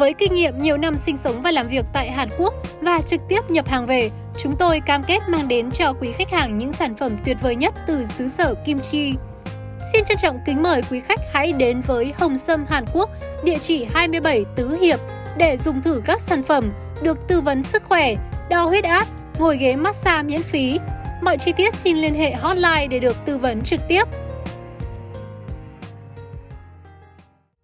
Với kinh nghiệm nhiều năm sinh sống và làm việc tại Hàn Quốc và trực tiếp nhập hàng về, chúng tôi cam kết mang đến cho quý khách hàng những sản phẩm tuyệt vời nhất từ xứ sở kim chi. Xin trân trọng kính mời quý khách hãy đến với Hồng Sâm Hàn Quốc, địa chỉ 27 Tứ Hiệp để dùng thử các sản phẩm, được tư vấn sức khỏe, đo huyết áp, ngồi ghế massage miễn phí. Mọi chi tiết xin liên hệ hotline để được tư vấn trực tiếp